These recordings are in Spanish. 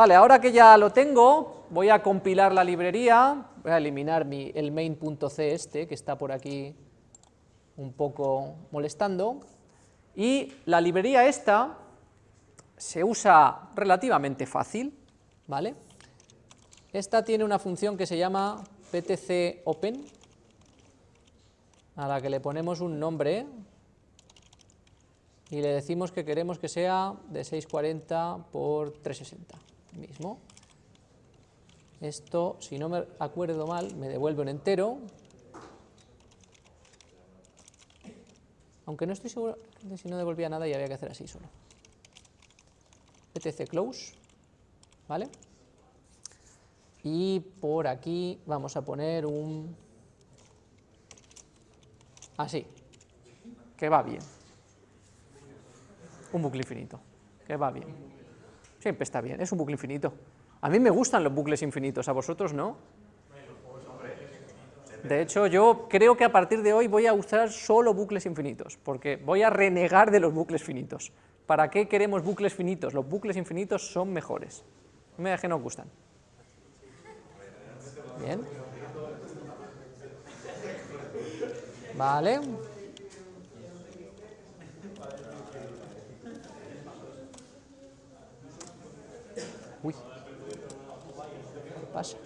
Vale, ahora que ya lo tengo, voy a compilar la librería, voy a eliminar mi, el main.c este, que está por aquí un poco molestando, y la librería esta se usa relativamente fácil, ¿vale? Esta tiene una función que se llama ptc open, a la que le ponemos un nombre y le decimos que queremos que sea de 640 por 360 mismo. Esto, si no me acuerdo mal, me devuelve un entero. Aunque no estoy seguro de si no devolvía nada y había que hacer así solo. ptc close, ¿vale? Y por aquí vamos a poner un... Así, que va bien. Un bucle infinito, que va bien. Siempre está bien, es un bucle infinito. A mí me gustan los bucles infinitos, ¿a vosotros no? De hecho, yo creo que a partir de hoy voy a usar solo bucles infinitos, porque voy a renegar de los bucles finitos. ¿Para qué queremos bucles finitos? Los bucles infinitos son mejores. Me que nos gustan. Bien. Vale. Uy. ¿Qué pasa?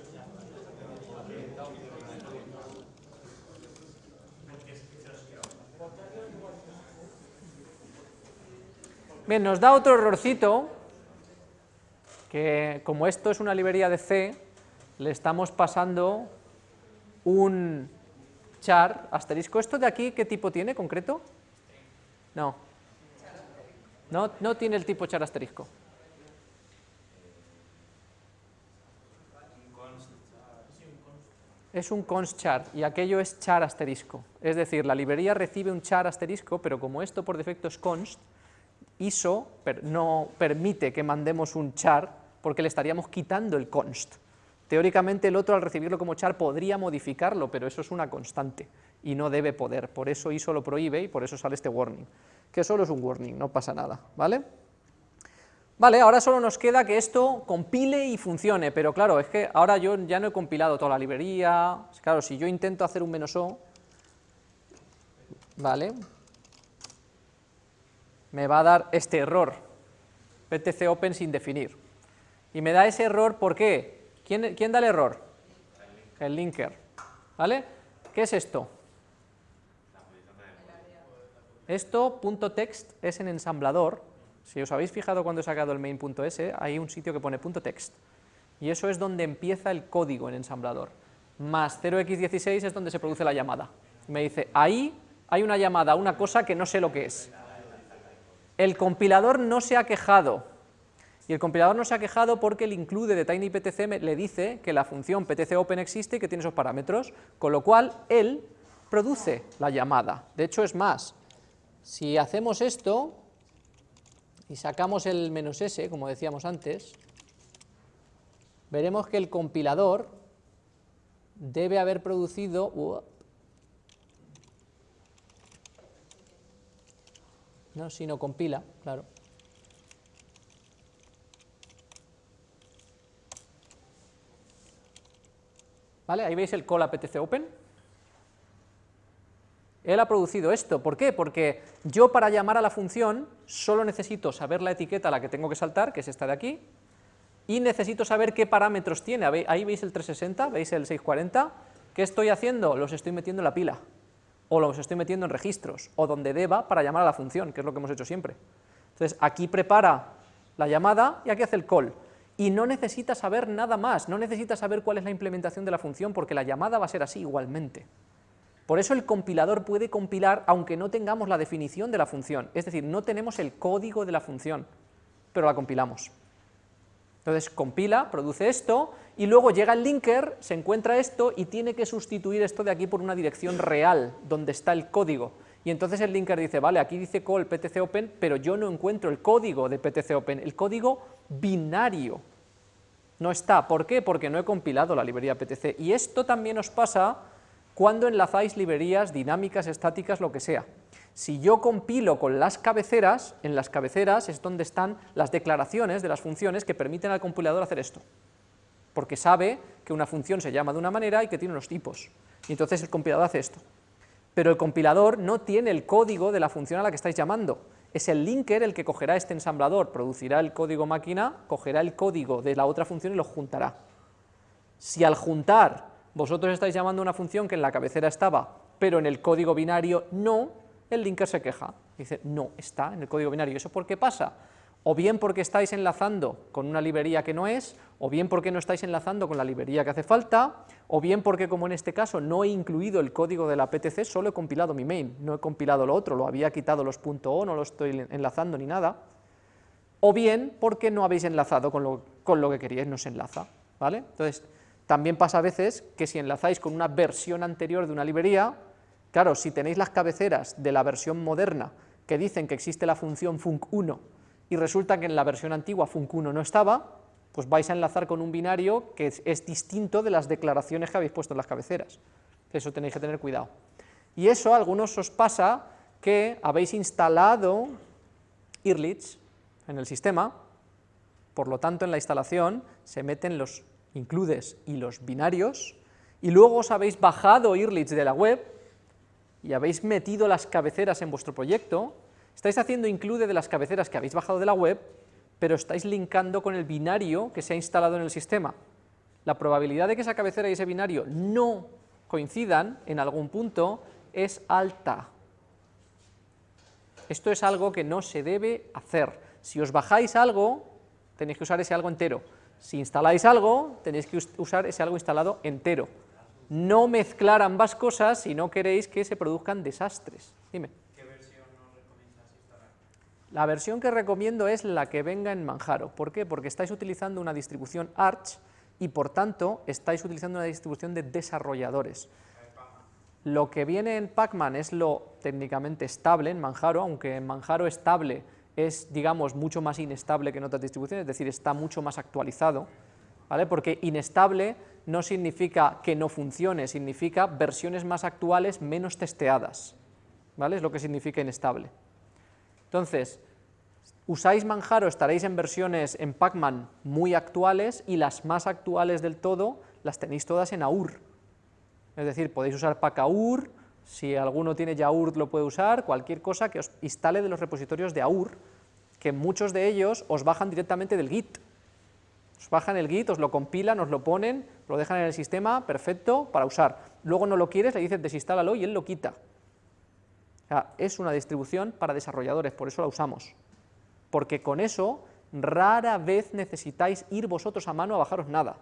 Bien, nos da otro errorcito, que como esto es una librería de C, le estamos pasando un char asterisco. ¿Esto de aquí qué tipo tiene concreto? No. No, no tiene el tipo char asterisco. Es un const char y aquello es char asterisco. Es decir, la librería recibe un char asterisco, pero como esto por defecto es const, ISO no permite que mandemos un char porque le estaríamos quitando el const. Teóricamente el otro al recibirlo como char podría modificarlo, pero eso es una constante y no debe poder, por eso ISO lo prohíbe y por eso sale este warning, que solo es un warning, no pasa nada, ¿vale? Vale, ahora solo nos queda que esto compile y funcione, pero claro, es que ahora yo ya no he compilado toda la librería, claro, si yo intento hacer un menos o, ¿vale? me va a dar este error, ptc open sin definir. Y me da ese error, ¿por qué? ¿Quién, quién da el error? El linker. ¿Vale? ¿Qué es esto? Esto, punto .text, es en ensamblador. Si os habéis fijado cuando he sacado el main.s, hay un sitio que pone .text. Y eso es donde empieza el código en ensamblador. Más 0x16 es donde se produce la llamada. Me dice, ahí hay una llamada una cosa que no sé lo que es. El compilador no se ha quejado, y el compilador no se ha quejado porque el include de tinyPTC le dice que la función ptcopen existe y que tiene esos parámetros, con lo cual él produce la llamada. De hecho, es más, si hacemos esto y sacamos el menos s, como decíamos antes, veremos que el compilador debe haber producido ¿no? si no compila, claro. ¿Vale? Ahí veis el call open. Él ha producido esto, ¿por qué? Porque yo para llamar a la función solo necesito saber la etiqueta a la que tengo que saltar, que es esta de aquí, y necesito saber qué parámetros tiene. Ahí veis el 360, veis el 640, ¿qué estoy haciendo? Los estoy metiendo en la pila o los estoy metiendo en registros, o donde deba para llamar a la función, que es lo que hemos hecho siempre. Entonces, aquí prepara la llamada y aquí hace el call. Y no necesita saber nada más, no necesita saber cuál es la implementación de la función, porque la llamada va a ser así igualmente. Por eso el compilador puede compilar aunque no tengamos la definición de la función, es decir, no tenemos el código de la función, pero la compilamos. Entonces compila, produce esto, y luego llega el linker, se encuentra esto y tiene que sustituir esto de aquí por una dirección real, donde está el código. Y entonces el linker dice, vale, aquí dice call ptc open, pero yo no encuentro el código de ptc open, el código binario no está. ¿Por qué? Porque no he compilado la librería ptc. Y esto también os pasa cuando enlazáis librerías dinámicas, estáticas, lo que sea. Si yo compilo con las cabeceras, en las cabeceras es donde están las declaraciones de las funciones que permiten al compilador hacer esto, porque sabe que una función se llama de una manera y que tiene unos tipos, y entonces el compilador hace esto. Pero el compilador no tiene el código de la función a la que estáis llamando, es el linker el que cogerá este ensamblador, producirá el código máquina, cogerá el código de la otra función y lo juntará. Si al juntar vosotros estáis llamando una función que en la cabecera estaba, pero en el código binario no, el linker se queja, dice, no está en el código binario, ¿eso por qué pasa? O bien porque estáis enlazando con una librería que no es, o bien porque no estáis enlazando con la librería que hace falta, o bien porque como en este caso no he incluido el código de la PTC, solo he compilado mi main, no he compilado lo otro, lo había quitado los .o, no lo estoy enlazando ni nada, o bien porque no habéis enlazado con lo, con lo que queríais, no se enlaza, ¿vale? Entonces, también pasa a veces que si enlazáis con una versión anterior de una librería, claro, si tenéis las cabeceras de la versión moderna que dicen que existe la función func1 y resulta que en la versión antigua func1 no estaba, pues vais a enlazar con un binario que es, distinto de las declaraciones que habéis puesto en las cabeceras. Eso tenéis que tener cuidado. Y eso a algunos os pasa que habéis instalado IRLITS en el sistema, por lo tanto en la instalación se meten los includes y los binarios, y luego os habéis bajado IRLITS de la web y habéis metido las cabeceras en vuestro proyecto, estáis haciendo include de las cabeceras que habéis bajado de la web, pero estáis linkando con el binario que se ha instalado en el sistema. La probabilidad de que esa cabecera y ese binario no coincidan en algún punto es alta. Esto es algo que no se debe hacer. Si os bajáis algo, tenéis que usar ese algo entero. Si instaláis algo, tenéis que usar ese algo instalado entero. No mezclar ambas cosas si no queréis que se produzcan desastres. Dime. ¿Qué versión nos recomiendas instalar? La versión que recomiendo es la que venga en Manjaro. ¿Por qué? Porque estáis utilizando una distribución Arch y por tanto estáis utilizando una distribución de desarrolladores. Lo que viene en Pacman es lo técnicamente estable en Manjaro, aunque en Manjaro estable es, digamos, mucho más inestable que en otras distribuciones, es decir, está mucho más actualizado, ¿vale? Porque inestable no significa que no funcione, significa versiones más actuales menos testeadas, ¿vale? Es lo que significa inestable. Entonces, usáis Manjaro, estaréis en versiones en Pacman muy actuales y las más actuales del todo las tenéis todas en AUR. Es decir, podéis usar PacAUR, si alguno tiene Yaur lo puede usar, cualquier cosa que os instale de los repositorios de AUR, que muchos de ellos os bajan directamente del Git. Os bajan el Git, os lo compilan, os lo ponen, lo dejan en el sistema, perfecto, para usar. Luego no lo quieres, le dices desinstálalo y él lo quita. es una distribución para desarrolladores, por eso la usamos. Porque con eso rara vez necesitáis ir vosotros a mano a bajaros nada.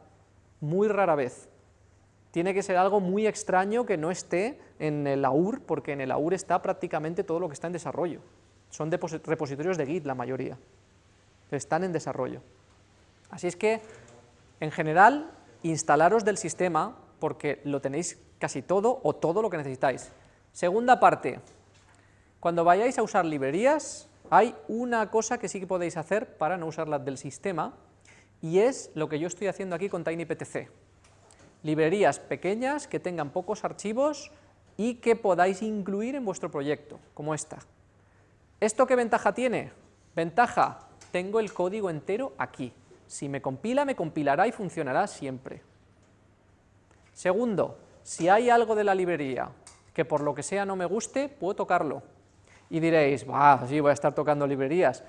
Muy rara vez tiene que ser algo muy extraño que no esté en el AUR, porque en el AUR está prácticamente todo lo que está en desarrollo. Son repositorios de Git la mayoría, están en desarrollo. Así es que, en general, instalaros del sistema porque lo tenéis casi todo o todo lo que necesitáis. Segunda parte, cuando vayáis a usar librerías, hay una cosa que sí que podéis hacer para no usarlas del sistema, y es lo que yo estoy haciendo aquí con TinyPTC librerías pequeñas que tengan pocos archivos y que podáis incluir en vuestro proyecto, como esta. ¿Esto qué ventaja tiene? Ventaja, tengo el código entero aquí. Si me compila, me compilará y funcionará siempre. Segundo, si hay algo de la librería que por lo que sea no me guste, puedo tocarlo. Y diréis, bah, sí, voy a estar tocando librerías.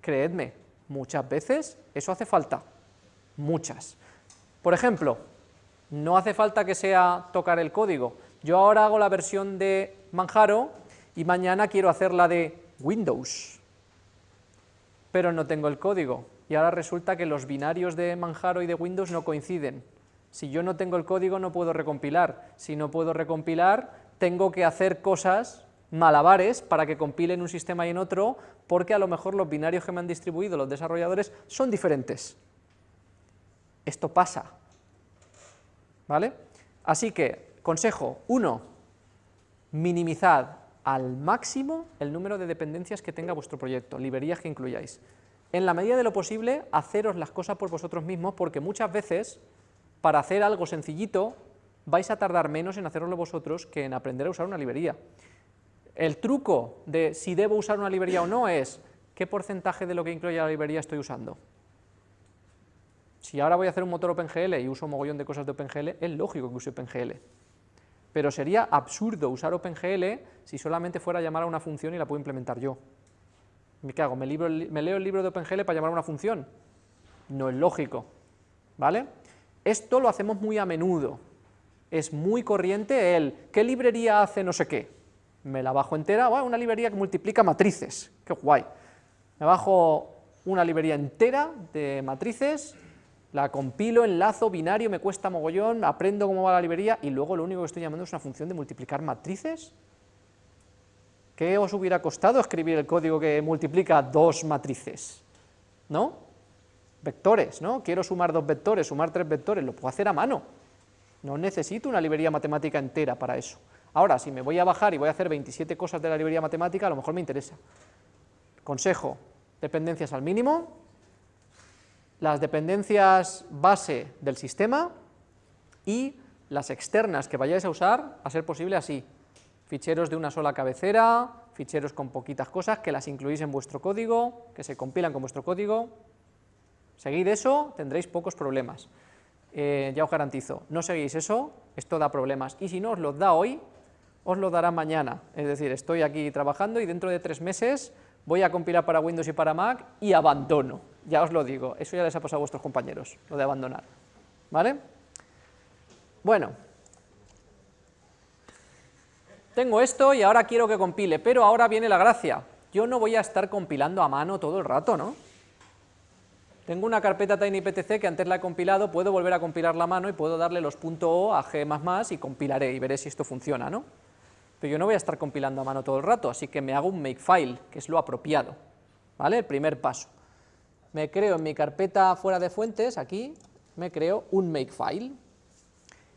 Creedme, muchas veces eso hace falta, muchas. Por ejemplo, no hace falta que sea tocar el código. Yo ahora hago la versión de Manjaro y mañana quiero hacer la de Windows, pero no tengo el código. Y ahora resulta que los binarios de Manjaro y de Windows no coinciden. Si yo no tengo el código no puedo recompilar. Si no puedo recompilar, tengo que hacer cosas, malabares, para que compilen un sistema y en otro, porque a lo mejor los binarios que me han distribuido los desarrolladores son diferentes. Esto pasa. ¿Vale? Así que, consejo, uno, minimizad al máximo el número de dependencias que tenga vuestro proyecto, librerías que incluyáis. En la medida de lo posible, haceros las cosas por vosotros mismos, porque muchas veces, para hacer algo sencillito, vais a tardar menos en hacerlo vosotros que en aprender a usar una librería. El truco de si debo usar una librería o no es qué porcentaje de lo que incluye la librería estoy usando. Si ahora voy a hacer un motor OpenGL y uso un mogollón de cosas de OpenGL, es lógico que use OpenGL. Pero sería absurdo usar OpenGL si solamente fuera a llamar a una función y la puedo implementar yo. ¿Qué hago? ¿Me, ¿Me leo el libro de OpenGL para llamar a una función? No es lógico. ¿Vale? Esto lo hacemos muy a menudo. Es muy corriente el ¿qué librería hace no sé qué? Me la bajo entera, una librería que multiplica matrices, qué guay. Me bajo una librería entera de matrices, la compilo, enlazo, binario, me cuesta mogollón, aprendo cómo va la librería y luego lo único que estoy llamando es una función de multiplicar matrices. ¿Qué os hubiera costado escribir el código que multiplica dos matrices? ¿No? Vectores, ¿no? Quiero sumar dos vectores, sumar tres vectores, lo puedo hacer a mano. No necesito una librería matemática entera para eso. Ahora, si me voy a bajar y voy a hacer 27 cosas de la librería matemática, a lo mejor me interesa. Consejo, dependencias al mínimo, las dependencias base del sistema y las externas que vayáis a usar, a ser posible así, ficheros de una sola cabecera, ficheros con poquitas cosas, que las incluís en vuestro código, que se compilan con vuestro código, seguid eso, tendréis pocos problemas, eh, ya os garantizo, no seguís eso, esto da problemas, y si no os lo da hoy, os lo dará mañana, es decir, estoy aquí trabajando y dentro de tres meses voy a compilar para Windows y para Mac y abandono, ya os lo digo, eso ya les ha pasado a vuestros compañeros, lo de abandonar, ¿vale? Bueno, tengo esto y ahora quiero que compile, pero ahora viene la gracia, yo no voy a estar compilando a mano todo el rato, ¿no? Tengo una carpeta tinyptc que antes la he compilado, puedo volver a compilarla a mano y puedo darle los .o a g++ y compilaré y veré si esto funciona, ¿no? pero yo no voy a estar compilando a mano todo el rato, así que me hago un makefile, que es lo apropiado, ¿vale? El primer paso. Me creo en mi carpeta fuera de fuentes, aquí, me creo un makefile,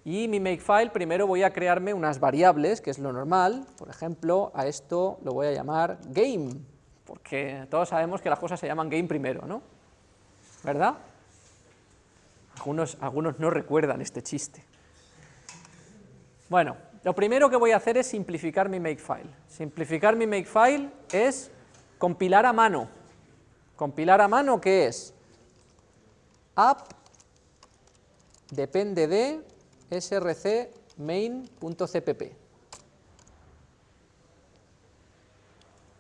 y mi makefile primero voy a crearme unas variables, que es lo normal, por ejemplo, a esto lo voy a llamar game, porque todos sabemos que las cosas se llaman game primero, ¿no? ¿Verdad? Algunos, algunos no recuerdan este chiste. Bueno, lo primero que voy a hacer es simplificar mi makefile. Simplificar mi makefile es compilar a mano. Compilar a mano, ¿qué es? app depende de src main.cpp.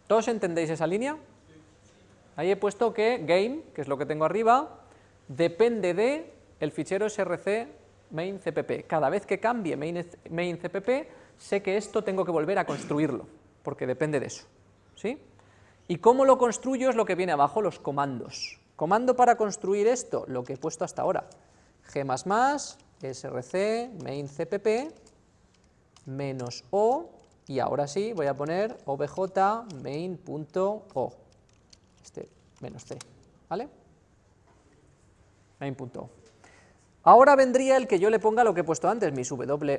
¿Todos entendéis esa línea? Ahí he puesto que game, que es lo que tengo arriba, depende de el fichero src main cpp. Cada vez que cambie main, cpp, sé que esto tengo que volver a construirlo, porque depende de eso. ¿sí? ¿Y cómo lo construyo? Es lo que viene abajo, los comandos. Comando para construir esto, lo que he puesto hasta ahora. g++, src, main cpp, menos o, y ahora sí voy a poner obj main.o, este menos c, ¿vale? main.o. Ahora vendría el que yo le ponga lo que he puesto antes, mi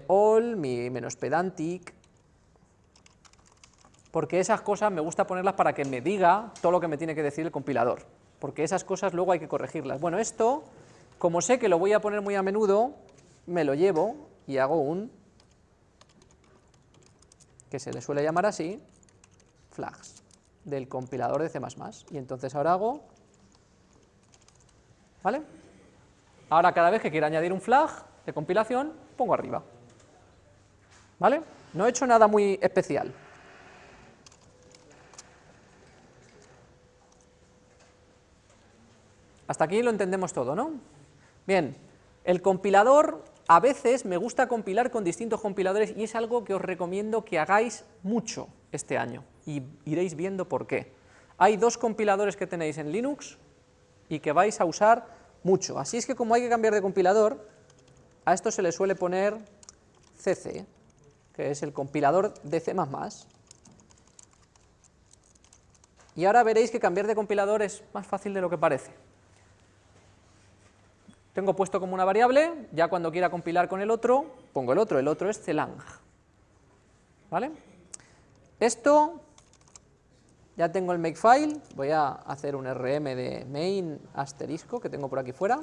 all, mi menos pedantic, porque esas cosas me gusta ponerlas para que me diga todo lo que me tiene que decir el compilador, porque esas cosas luego hay que corregirlas. Bueno, esto, como sé que lo voy a poner muy a menudo, me lo llevo y hago un, que se le suele llamar así, flags, del compilador de C++, y entonces ahora hago, ¿vale?, Ahora cada vez que quiera añadir un flag de compilación, pongo arriba. ¿Vale? No he hecho nada muy especial. Hasta aquí lo entendemos todo, ¿no? Bien, el compilador, a veces me gusta compilar con distintos compiladores y es algo que os recomiendo que hagáis mucho este año, y iréis viendo por qué. Hay dos compiladores que tenéis en Linux y que vais a usar mucho. Así es que como hay que cambiar de compilador, a esto se le suele poner CC, que es el compilador de C++. Y ahora veréis que cambiar de compilador es más fácil de lo que parece. Tengo puesto como una variable, ya cuando quiera compilar con el otro, pongo el otro, el otro es celang. ¿Vale? Esto ya tengo el makefile, voy a hacer un rm de main asterisco que tengo por aquí fuera.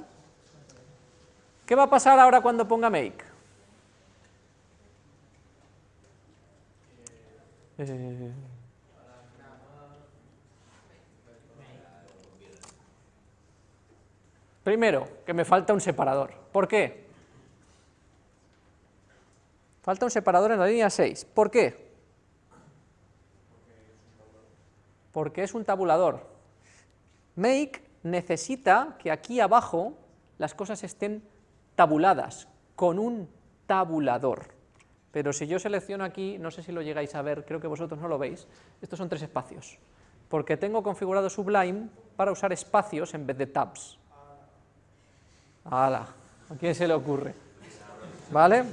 ¿Qué va a pasar ahora cuando ponga make? Eh, Primero, que me falta un separador. ¿Por qué? Falta un separador en la línea 6. ¿Por qué? Porque es un tabulador. Make necesita que aquí abajo las cosas estén tabuladas, con un tabulador. Pero si yo selecciono aquí, no sé si lo llegáis a ver, creo que vosotros no lo veis, estos son tres espacios, porque tengo configurado Sublime para usar espacios en vez de tabs. ¡Hala! ¿A quién se le ocurre? ¿Vale?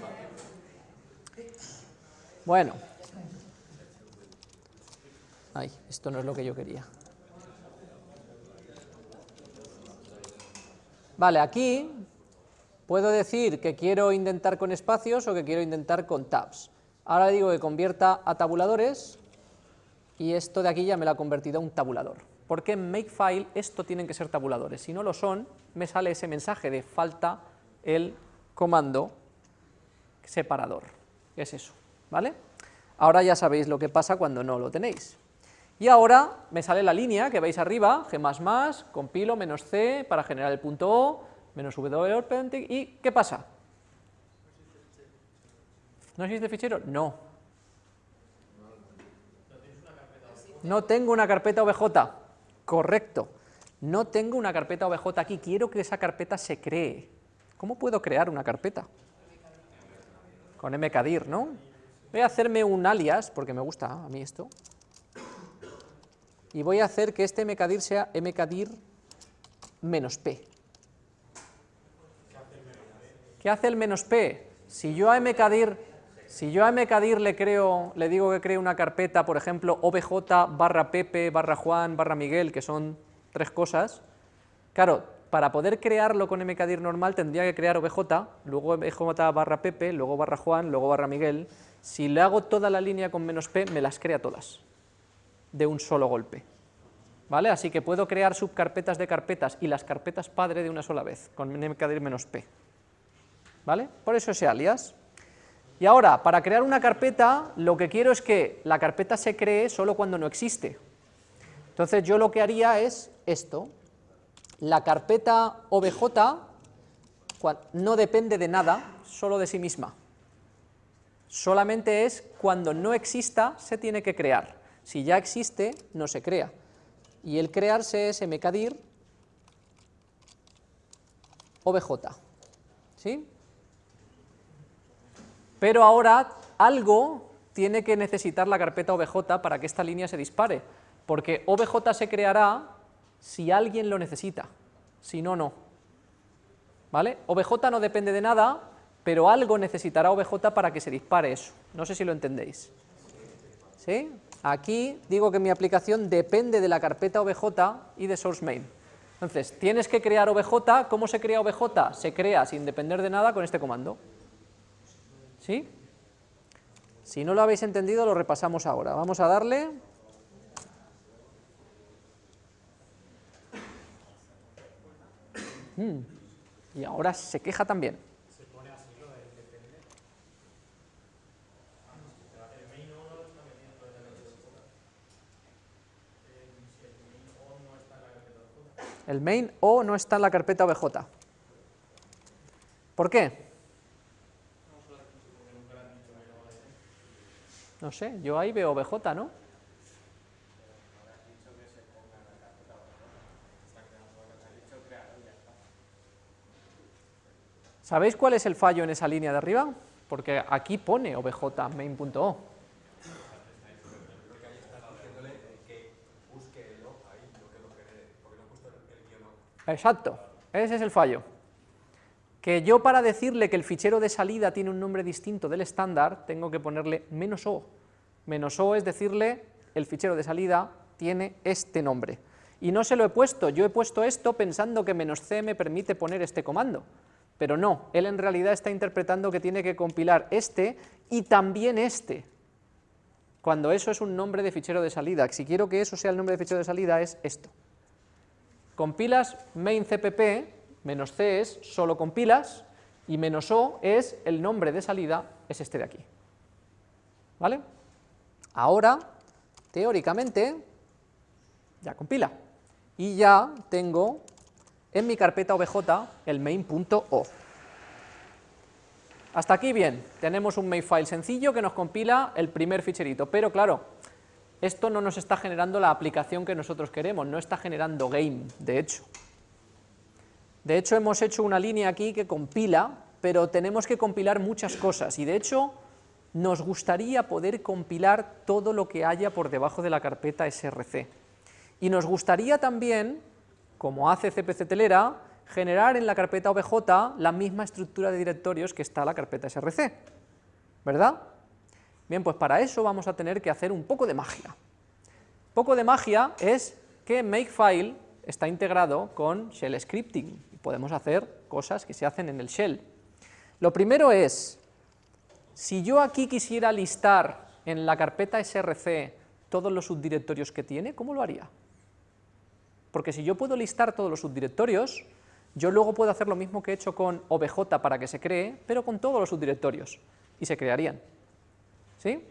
Bueno. Ay, esto no es lo que yo quería. Vale, aquí puedo decir que quiero intentar con espacios o que quiero intentar con tabs. Ahora digo que convierta a tabuladores y esto de aquí ya me lo ha convertido a un tabulador. Porque en Makefile esto tienen que ser tabuladores. Si no lo son, me sale ese mensaje de falta el comando separador. Es eso, ¿vale? Ahora ya sabéis lo que pasa cuando no lo tenéis. Y ahora me sale la línea que veis arriba, g++, compilo, menos c para generar el punto O, menos w, y ¿qué pasa? ¿No existe fichero? No. No tengo una carpeta obj. Correcto. No tengo una carpeta obj aquí, quiero que esa carpeta se cree. ¿Cómo puedo crear una carpeta? Con mkdir, ¿no? Voy a hacerme un alias, porque me gusta a mí esto, y voy a hacer que este mkdir sea mkdir menos p. ¿Qué hace el menos p? Si yo a mkdir, si yo a mkdir le creo, le digo que cree una carpeta, por ejemplo, obj barra pepe barra juan barra miguel, que son tres cosas, claro, para poder crearlo con mkdir normal tendría que crear obj, luego obj barra pepe, luego barra juan, luego barra miguel, si le hago toda la línea con menos p, me las crea todas, de un solo golpe. ¿Vale? Así que puedo crear subcarpetas de carpetas y las carpetas padre de una sola vez, con mkdir menos p. ¿Vale? Por eso ese alias. Y ahora, para crear una carpeta, lo que quiero es que la carpeta se cree solo cuando no existe. Entonces yo lo que haría es esto, la carpeta obj no depende de nada, solo de sí misma. Solamente es cuando no exista se tiene que crear. Si ya existe, no se crea. Y el crearse es mkdir obj. ¿Sí? Pero ahora algo tiene que necesitar la carpeta obj para que esta línea se dispare porque obj se creará si alguien lo necesita, si no, no. ¿Vale? obj no depende de nada, pero algo necesitará obj para que se dispare eso. No sé si lo entendéis. ¿Sí? Aquí digo que mi aplicación depende de la carpeta obj y de source main. Entonces, tienes que crear obj, ¿cómo se crea obj? Se crea sin depender de nada con este comando. ¿Sí? Si no lo habéis entendido, lo repasamos ahora. Vamos a darle Mm. Y ahora se queja también. El main O no está en la carpeta OBJ. ¿Por qué? No sé, yo ahí veo OBJ, ¿no? ¿Sabéis cuál es el fallo en esa línea de arriba? Porque aquí pone obj main.o. Exacto, ese es el fallo. Que yo para decirle que el fichero de salida tiene un nombre distinto del estándar, tengo que ponerle menos o. Menos o es decirle, el fichero de salida tiene este nombre. Y no se lo he puesto, yo he puesto esto pensando que menos c me permite poner este comando pero no, él en realidad está interpretando que tiene que compilar este y también este, cuando eso es un nombre de fichero de salida. Si quiero que eso sea el nombre de fichero de salida es esto. Compilas main cpp, menos c es solo compilas, y menos o es el nombre de salida, es este de aquí. ¿Vale? ahora, teóricamente, ya compila. Y ya tengo en mi carpeta obj el main.o. Hasta aquí bien, tenemos un makefile sencillo que nos compila el primer ficherito, pero claro, esto no nos está generando la aplicación que nosotros queremos, no está generando game, de hecho. De hecho, hemos hecho una línea aquí que compila, pero tenemos que compilar muchas cosas, y de hecho, nos gustaría poder compilar todo lo que haya por debajo de la carpeta src. Y nos gustaría también, como hace CPC Telera, generar en la carpeta obj la misma estructura de directorios que está la carpeta src, ¿verdad? Bien, pues para eso vamos a tener que hacer un poco de magia. Poco de magia es que Makefile está integrado con Shell Scripting, podemos hacer cosas que se hacen en el Shell. Lo primero es, si yo aquí quisiera listar en la carpeta src todos los subdirectorios que tiene, ¿cómo lo haría? Porque si yo puedo listar todos los subdirectorios, yo luego puedo hacer lo mismo que he hecho con obj para que se cree, pero con todos los subdirectorios, y se crearían. ¿Sí?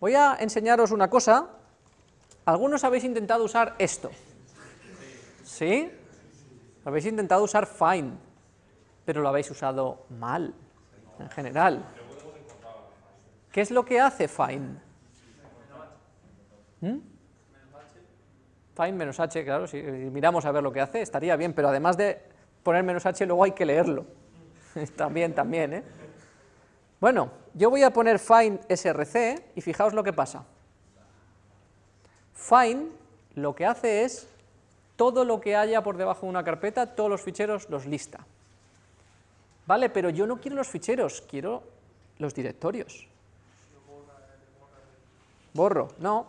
Voy a enseñaros una cosa. Algunos habéis intentado usar esto. ¿Sí? Habéis intentado usar find, pero lo habéis usado mal, en general. ¿Qué es lo que hace find? ¿Mm? find menos h, claro, si miramos a ver lo que hace, estaría bien, pero además de poner menos h, luego hay que leerlo. también, también, ¿eh? Bueno, yo voy a poner find src y fijaos lo que pasa. Find lo que hace es todo lo que haya por debajo de una carpeta, todos los ficheros los lista. Vale, pero yo no quiero los ficheros, quiero los directorios. Borro, no.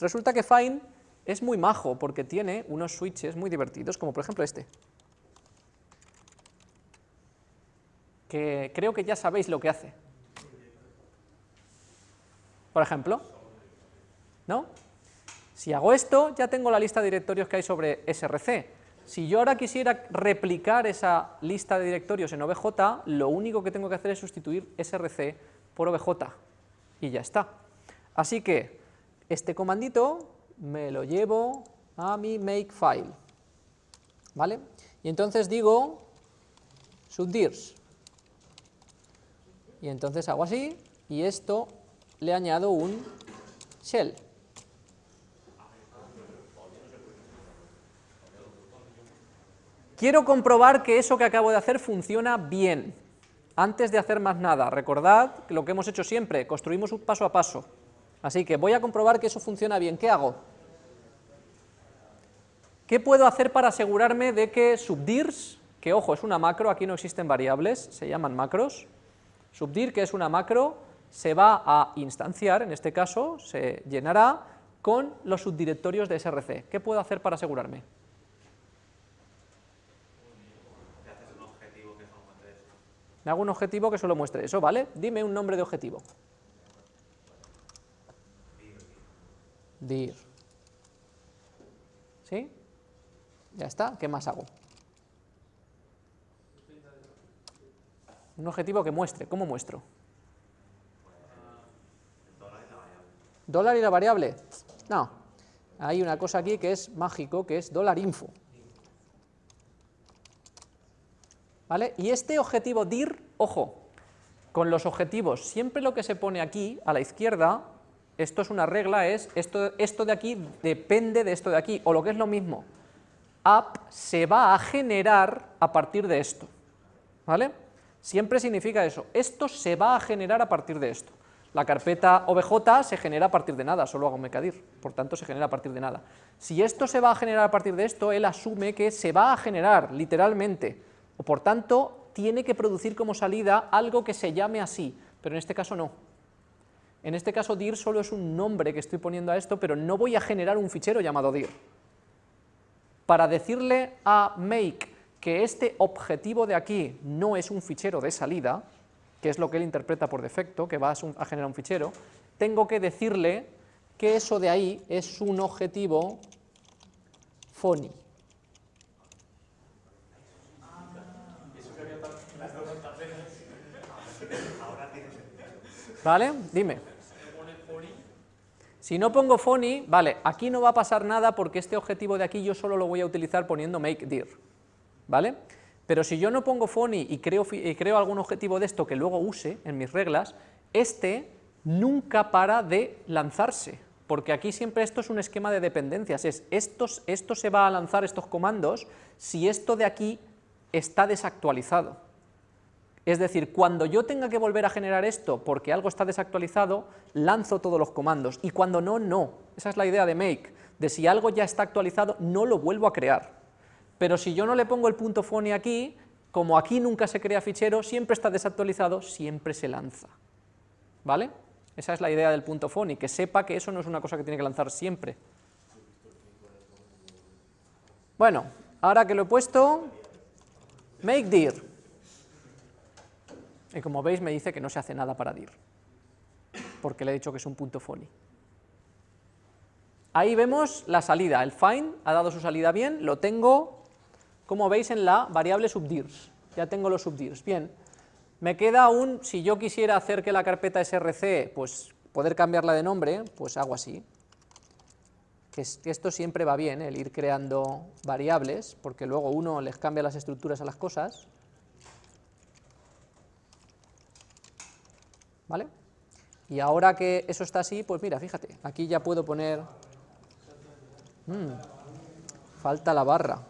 Resulta que find es muy majo porque tiene unos switches muy divertidos, como por ejemplo este. Que creo que ya sabéis lo que hace. Por ejemplo, ¿no? Si hago esto, ya tengo la lista de directorios que hay sobre src. Si yo ahora quisiera replicar esa lista de directorios en obj, lo único que tengo que hacer es sustituir src por obj, y ya está. Así que este comandito me lo llevo a mi makefile, ¿vale? Y entonces digo subdirs, y entonces hago así, y esto le añado un shell. Quiero comprobar que eso que acabo de hacer funciona bien. Antes de hacer más nada, recordad lo que hemos hecho siempre, construimos un paso a paso. Así que voy a comprobar que eso funciona bien. ¿Qué hago? ¿Qué puedo hacer para asegurarme de que subdirs, que ojo, es una macro, aquí no existen variables, se llaman macros, subdir, que es una macro, se va a instanciar, en este caso, se llenará con los subdirectorios de src. ¿Qué puedo hacer para asegurarme? Me hago un objetivo que solo muestre eso, ¿vale? Dime un nombre de objetivo. dir. ¿Sí? Ya está, ¿qué más hago? Un objetivo que muestre, ¿cómo muestro? ¿Dólar y la variable? No, hay una cosa aquí que es mágico, que es dólar info. ¿Vale? Y este objetivo dir, ojo, con los objetivos, siempre lo que se pone aquí, a la izquierda, esto es una regla, es esto, esto de aquí depende de esto de aquí, o lo que es lo mismo, app se va a generar a partir de esto, ¿vale? Siempre significa eso, esto se va a generar a partir de esto. La carpeta obj se genera a partir de nada, solo hago mecadir, por tanto se genera a partir de nada. Si esto se va a generar a partir de esto, él asume que se va a generar, literalmente, o por tanto tiene que producir como salida algo que se llame así, pero en este caso no. En este caso dir solo es un nombre que estoy poniendo a esto, pero no voy a generar un fichero llamado dir. Para decirle a make que este objetivo de aquí no es un fichero de salida, que es lo que él interpreta por defecto, que va a generar un fichero, tengo que decirle que eso de ahí es un objetivo funny. ¿Vale? Dime. Si no pongo funny, vale, aquí no va a pasar nada porque este objetivo de aquí yo solo lo voy a utilizar poniendo make dir, ¿vale? Pero si yo no pongo funny y creo, y creo algún objetivo de esto que luego use en mis reglas, este nunca para de lanzarse, porque aquí siempre esto es un esquema de dependencias, es estos, esto se va a lanzar estos comandos si esto de aquí está desactualizado. Es decir, cuando yo tenga que volver a generar esto porque algo está desactualizado, lanzo todos los comandos, y cuando no, no. Esa es la idea de make, de si algo ya está actualizado, no lo vuelvo a crear. Pero si yo no le pongo el punto phony aquí, como aquí nunca se crea fichero, siempre está desactualizado, siempre se lanza. ¿Vale? Esa es la idea del punto phony, que sepa que eso no es una cosa que tiene que lanzar siempre. Bueno, ahora que lo he puesto, make dir. Y como veis me dice que no se hace nada para dir, porque le he dicho que es un punto funny. Ahí vemos la salida, el find ha dado su salida bien, lo tengo, como veis, en la variable subdirs, ya tengo los subdirs, bien. Me queda un, si yo quisiera hacer que la carpeta src, pues poder cambiarla de nombre, pues hago así, que esto siempre va bien, el ir creando variables, porque luego uno les cambia las estructuras a las cosas, ¿vale? Y ahora que eso está así, pues mira, fíjate, aquí ya puedo poner... Mm, falta la barra.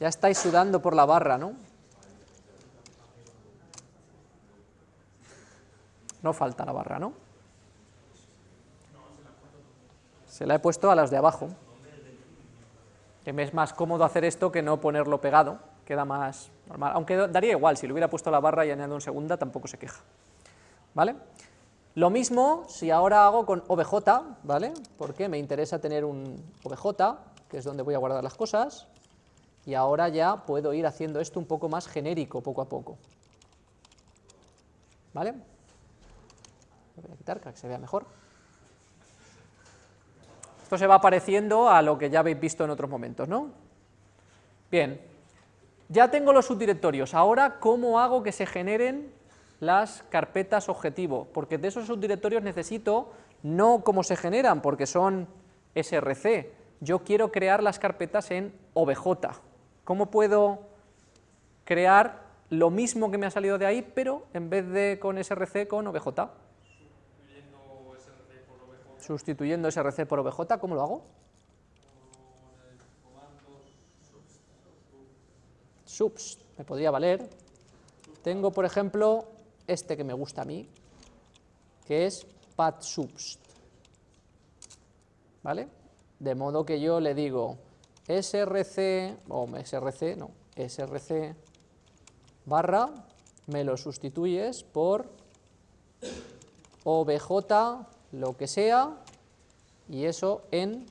Ya estáis sudando por la barra, ¿no? No falta la barra, ¿no? Se la he puesto a las de abajo. Que me es más cómodo hacer esto que no ponerlo pegado queda más normal, aunque daría igual, si le hubiera puesto la barra y añadido en segunda tampoco se queja, ¿vale? Lo mismo si ahora hago con obj, ¿vale? Porque me interesa tener un obj, que es donde voy a guardar las cosas, y ahora ya puedo ir haciendo esto un poco más genérico poco a poco, ¿vale? Voy a quitar para que se vea mejor. Esto se va pareciendo a lo que ya habéis visto en otros momentos, ¿no? Bien, ya tengo los subdirectorios, ahora ¿cómo hago que se generen las carpetas objetivo? Porque de esos subdirectorios necesito no cómo se generan, porque son src, yo quiero crear las carpetas en obj. ¿Cómo puedo crear lo mismo que me ha salido de ahí, pero en vez de con src, con obj? Sustituyendo src por obj, ¿cómo lo hago? Subs me podría valer. Tengo, por ejemplo, este que me gusta a mí, que es subst. ¿Vale? De modo que yo le digo src, o src, no, src barra, me lo sustituyes por obj, lo que sea, y eso en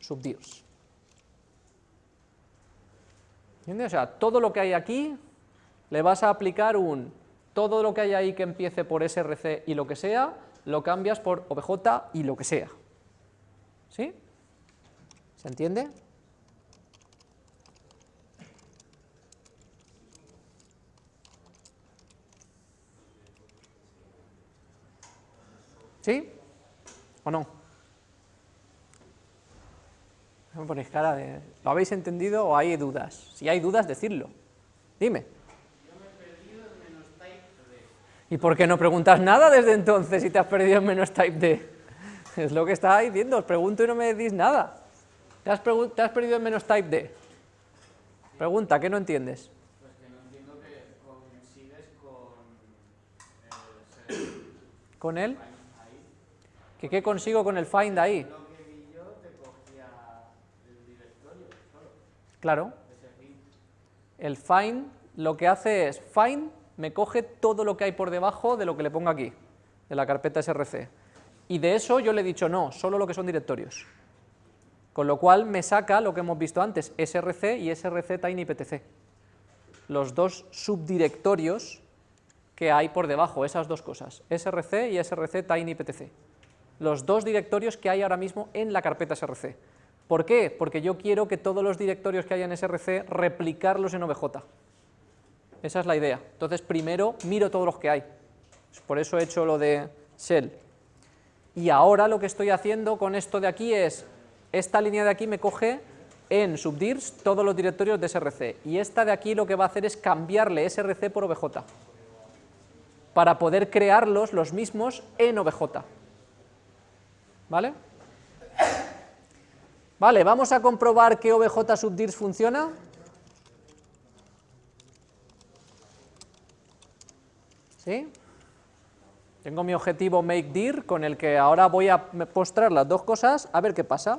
subdirs. ¿Entiendes? O sea, todo lo que hay aquí le vas a aplicar un, todo lo que hay ahí que empiece por src y lo que sea, lo cambias por obj y lo que sea. ¿Sí? ¿Se entiende? ¿Sí? ¿O no? Me ponéis cara de... ¿Lo habéis entendido o hay dudas? Si hay dudas, decidlo. Dime. Yo me he perdido en menos type D. ¿Y por qué no preguntas nada desde entonces si te has perdido en menos type D? Es lo que estaba diciendo, os pregunto y no me decís nada. ¿Te has, te has perdido en menos type D? Pregunta, ¿qué no entiendes? Pues que no entiendo que consigues con el... ¿Con él? ¿Que qué consigo con el find ahí? Claro. El find lo que hace es, find me coge todo lo que hay por debajo de lo que le pongo aquí, de la carpeta src. Y de eso yo le he dicho no, solo lo que son directorios. Con lo cual me saca lo que hemos visto antes, src y src tinyptc. Los dos subdirectorios que hay por debajo, esas dos cosas, src y src tinyptc. Los dos directorios que hay ahora mismo en la carpeta src. ¿Por qué? Porque yo quiero que todos los directorios que haya en src replicarlos en obj. Esa es la idea. Entonces primero miro todos los que hay. Por eso he hecho lo de shell. Y ahora lo que estoy haciendo con esto de aquí es, esta línea de aquí me coge en subdirs todos los directorios de src, y esta de aquí lo que va a hacer es cambiarle src por obj, para poder crearlos los mismos en obj. ¿Vale? Vale, vamos a comprobar que obj subdirs funciona. ¿Sí? Tengo mi objetivo makeDir con el que ahora voy a postrar las dos cosas, a ver qué pasa.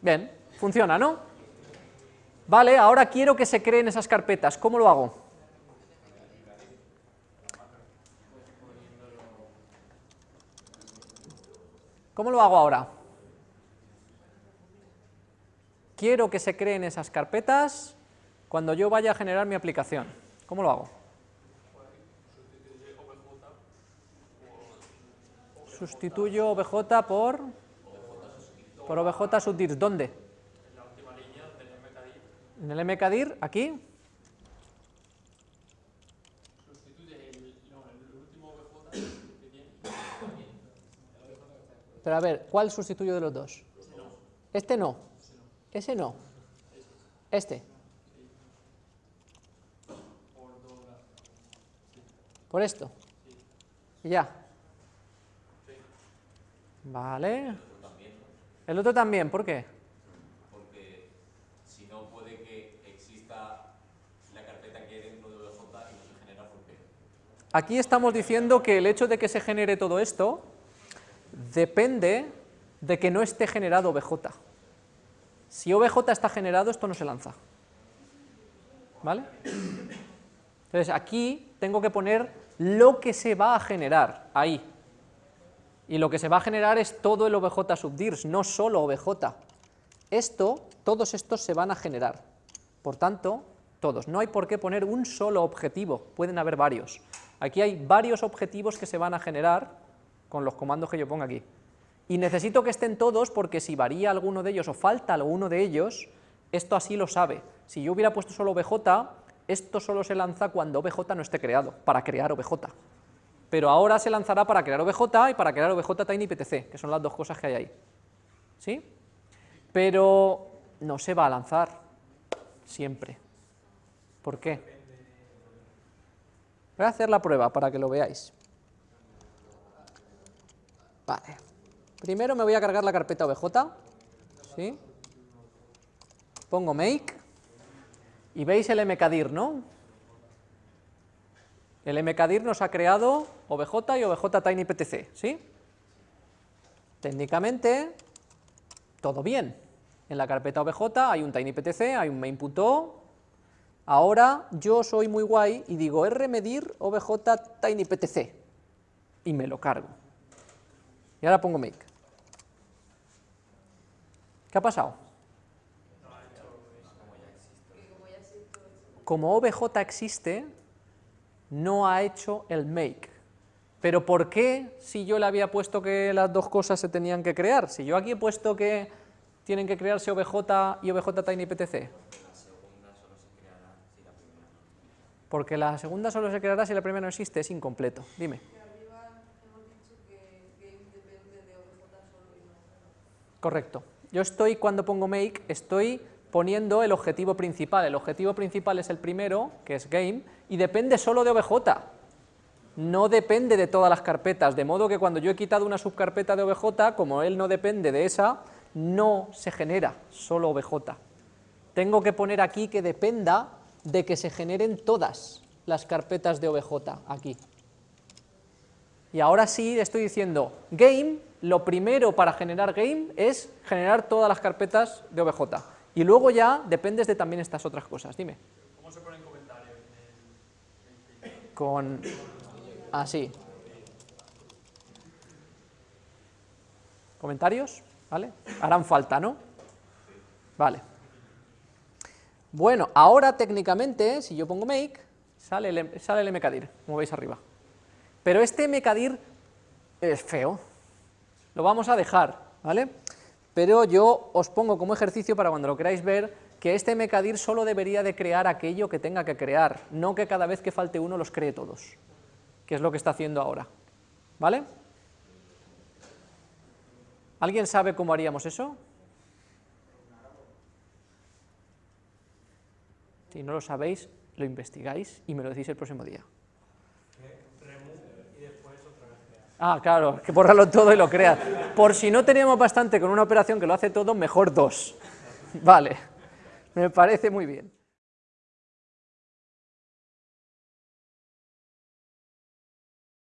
Bien, funciona, ¿no? Vale, ahora quiero que se creen esas carpetas, ¿cómo lo hago? ¿Cómo lo hago ahora? Quiero que se creen esas carpetas cuando yo vaya a generar mi aplicación. ¿Cómo lo hago? Sustituyo obj por, por obj subdirs. ¿Dónde? En la última línea del mkdir. En el mkdir, aquí. Pero a ver, ¿cuál sustituyo de los dos? Este no. Ese no. Este. Por esto. Y ya. Vale. El otro también, ¿por qué? Porque si no puede que exista la carpeta que hay dentro de OBJ y no se genera por qué. Aquí estamos diciendo que el hecho de que se genere todo esto depende de que no esté generado OBJ. Si OBJ está generado, esto no se lanza. ¿Vale? Entonces aquí tengo que poner lo que se va a generar ahí. Y lo que se va a generar es todo el OBJ subdirs, no solo OBJ. Esto, todos estos se van a generar. Por tanto, todos. No hay por qué poner un solo objetivo, pueden haber varios. Aquí hay varios objetivos que se van a generar con los comandos que yo ponga aquí. Y necesito que estén todos porque si varía alguno de ellos o falta alguno de ellos, esto así lo sabe. Si yo hubiera puesto solo OBJ, esto solo se lanza cuando OBJ no esté creado, para crear OBJ. Pero ahora se lanzará para crear OBJ y para crear OBJ TinyPTC, que son las dos cosas que hay ahí. ¿Sí? Pero no se va a lanzar siempre. ¿Por qué? Voy a hacer la prueba para que lo veáis. Vale. Primero me voy a cargar la carpeta OBJ. ¿Sí? Pongo make. Y veis el mkdir, ¿no? El mkdir nos ha creado OBJ y OBJ TinyPTC, ¿sí? Técnicamente, todo bien. En la carpeta OBJ hay un TinyPTC, hay un main.o. Ahora yo soy muy guay y digo rmedir OBJ TinyPTC y me lo cargo. Y ahora pongo make. ¿Qué ha pasado? Como OBJ existe, no ha hecho el make. Pero ¿por qué si yo le había puesto que las dos cosas se tenían que crear? Si yo aquí he puesto que tienen que crearse OBJ y OBJ TinyPTC. Porque la segunda solo se creará si la primera no existe, es incompleto. Dime. Correcto. Yo estoy, cuando pongo make, estoy poniendo el objetivo principal. El objetivo principal es el primero, que es game, y depende solo de OBJ. No depende de todas las carpetas, de modo que cuando yo he quitado una subcarpeta de OBJ, como él no depende de esa, no se genera solo OBJ. Tengo que poner aquí que dependa de que se generen todas las carpetas de OBJ, aquí. Y ahora sí estoy diciendo game lo primero para generar game es generar todas las carpetas de OBJ. Y luego ya dependes de también estas otras cosas. Dime. ¿Cómo se ponen comentarios? Con... Así. ¿Comentarios? ¿Vale? Harán falta, ¿no? Vale. Bueno, ahora técnicamente, si yo pongo make, sale el, sale el mkdir, como veis arriba. Pero este mkdir es feo, lo vamos a dejar, ¿vale? Pero yo os pongo como ejercicio para cuando lo queráis ver, que este mkdir solo debería de crear aquello que tenga que crear, no que cada vez que falte uno los cree todos, que es lo que está haciendo ahora, ¿vale? ¿Alguien sabe cómo haríamos eso? Si no lo sabéis, lo investigáis y me lo decís el próximo día. Ah, claro, que borrarlo todo y lo crea. Por si no tenemos bastante con una operación que lo hace todo, mejor dos. Vale, me parece muy bien.